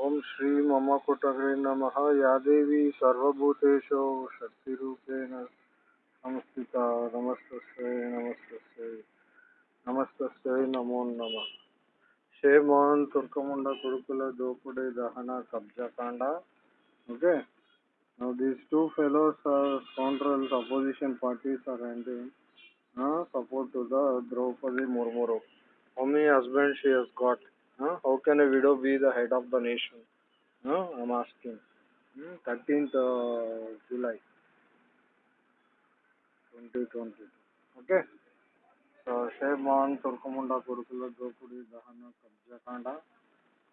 ॐ श्री मम कुटरे नमः या देवी सर्वभूतेषु शक्तिरूपेण संस्थिता नमस्तस्यै नमस्तस्यै नमस्तस्यै नमो नमः Shemon Turkamunda Kurukula Dopade Dahana Kabja Kanda. Okay. Now these two fellows are scoundrels, opposition parties are rendering uh, support to the Draupadi Murmuru. How many husbands she has got? Uh, how can a widow be the head of the nation? Uh, I'm asking. Hmm, 13th uh, July 2020. Okay. So Shemon Turkamunda Kurukula.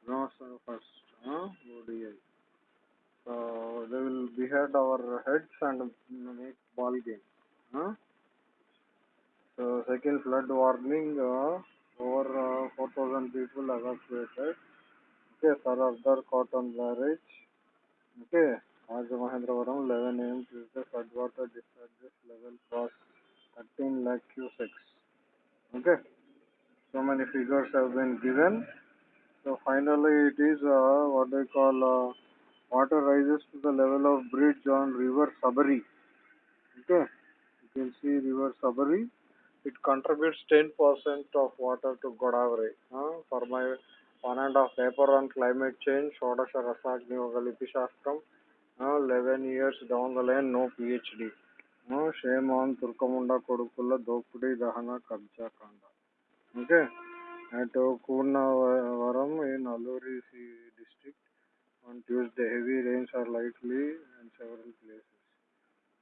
No, sir, first. Uh, ODI. So they will behead our heads and make over uh, 4,000 people evacuated. Okay, Sir Arthur Cotton Barrage. Okay, Rajamahendravaram 11 am Tuesday floodwater discharges level cross 13 lakh cusecs. Okay, so many figures have been given. So finally it is uh, what they call uh, water rises to the level of bridge on river Sabari. Okay, you can see river Sabari. It contributes 10% of water to Godavari. Uh, for my one and a half paper on climate change, Shodasha Rasagni Galipi Shastram, uh, 11 years down the line, no PhD. Uh, shame on Turkamunda Kodukula Dopudi Dahana Kabja Kanda. Okay, at Kurnavaram in Aluri district. On Tuesday, heavy rains are likely in several places.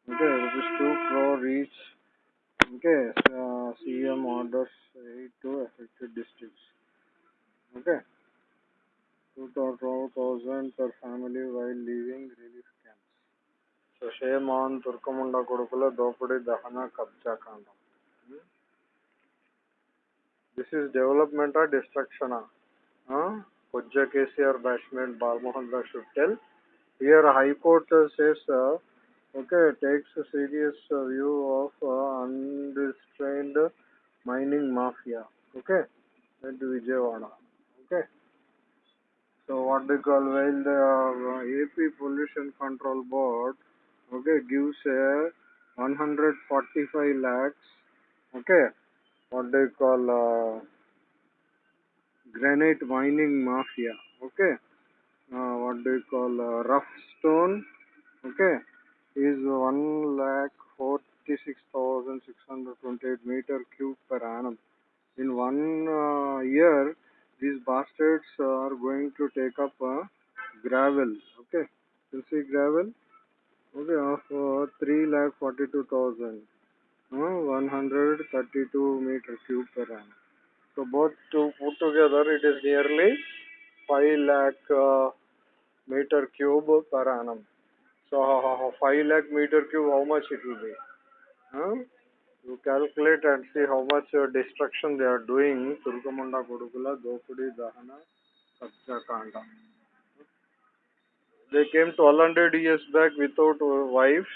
Okay, rupees 2 crore each. Okay, uh, CM orders 8 to affected districts. Okay, 2000 per family while leaving relief camps. So, shame on Turkamunda Kodukula Dopudi Dahana Kabja Kanda. This is development or destruction? Huh? Pujja KCR Bashment Balmohan should tell. Here High Court says, uh, okay, takes a serious uh, view of uh, unrestrained mining mafia. Okay, at Vijayawada. Okay. So what they call while the uh, AP Pollution Control Board, okay, gives a 145 lakhs. Okay, what they call uh, granite mining mafia. Okay, uh, what they call uh, rough stone. Okay, is one lakh forty six thousand six hundred twenty eight meter cube per annum. In one uh, year, these bastards are going to take up uh, gravel. Okay, you see gravel. Okay, of uh, three lakh forty two thousand. Uh, 132 meter cube per annum. So both to put together, it is nearly 5 lakh uh, meter cube per annum. So uh, 5 lakh meter cube, how much it will be? Huh? You calculate and see how much uh, destruction they are doing. Turkamunda Kodukula, Dopudi, Dahana, Kabja Kanda. They came 1200 years back without uh, wives.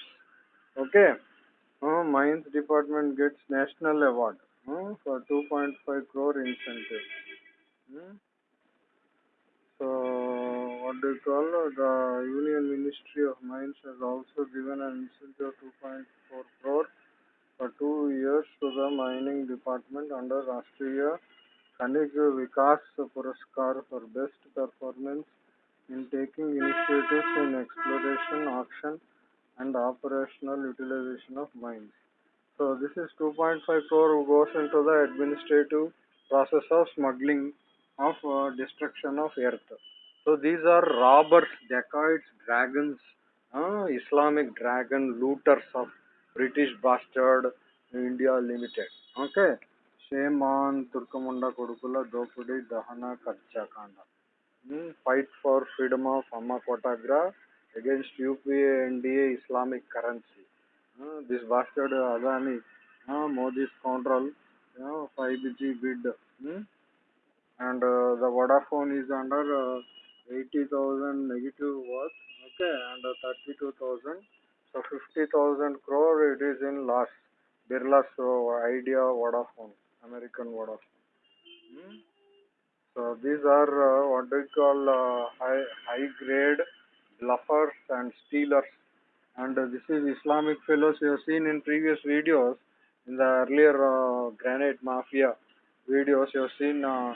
Okay. Uh, Mines Department gets National Award uh, for 2.5 crore incentive. Hmm? So, what call the Union Ministry of Mines has also given an incentive of 2.4 crore for two years to the mining department under Rashtriya Khanij Vikas Puraskar for best performance in taking initiatives in exploration, auction, and operational utilization of mines. So this is 2.5 crore goes into the administrative process of smuggling of uh, destruction of earth. So these are robbers, dacoits, dragons, uh, Islamic dragon looters of British bastard India Limited. Okay. Shame on Turkamunda Kodukula Dopudi Dahana Kabja Kanda. Hmm, fight for freedom of Amma Kotagra against UPA NDA Islamic currency. Uh, this bastard Adani, uh, Modi's control, you know, 5G bid. Hmm? And uh, the Vodafone is under uh, 80,000 negative worth, okay, and uh, 32,000. So 50,000 crore it is in loss. Birla's uh, idea Vodafone, American Vodafone. Hmm? So So these are uh, what we call uh, high high grade bluffers and stealers. And this is Islamic fellows you have seen in previous videos in the earlier uh, granite mafia videos you have seen uh,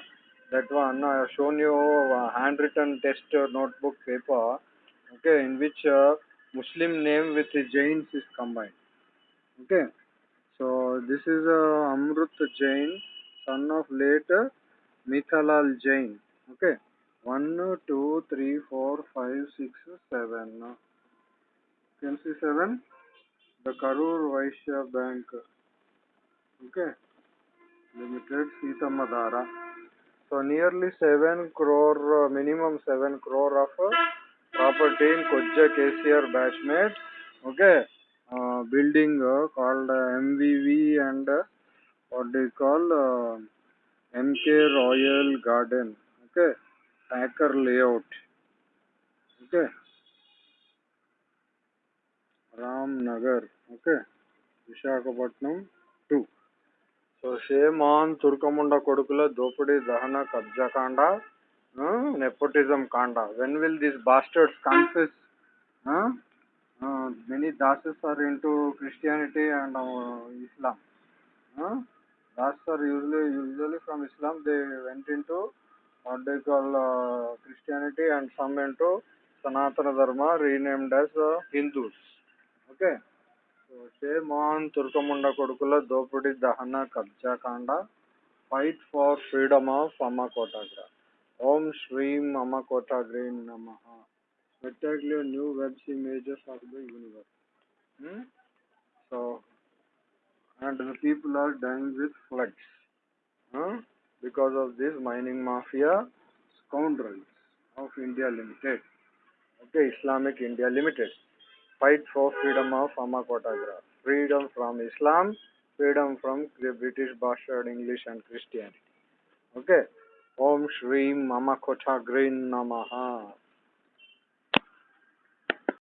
that one I have shown you a handwritten test notebook paper okay in which uh, Muslim name with Jains is combined okay. So this is uh, Amrut Jain son of late uh, Mithalal Jain okay. One two three four five six seven. Can see seven? The Karur Vysya Bank okay. Limited Seethammadhara So nearly 7 crore, uh, minimum 7 crore of uh, property in Koja KCR batchmates. Okay. Uh, building uh, called uh, MVV and uh, what do you call uh, MK Royal Garden. Okay. Packer layout. Okay. ram nagar Okay. vishakhapatnam షేమాన్ తుర్కముండ కొడుకుల దోపిడీ దహన కబ్జాకాండ nepotism కాండ. When will these bastards confuse many Dasas are into Christianity and Islam Dasas are usually usually from Islam they went into what they call uh, Christianity and some Sanatana Dharma renamed as Hindus okay Hindus. Okay. So shame on Turkamunda Kodukula Dopudi Dahana Kabja Kanda. Fight for freedom of Amakotagra. Om Shreem Amakotagra Namaha. Spectacular new Webb images of the universe. Hmm? So, and the people are dying with floods. Huh? because of this mining mafia scoundrels of India Fight for freedom of Amakotagra. Freedom from Islam, freedom from the British bastard English and Christianity. Okay. Om Shri Mamakotagrin Namaha.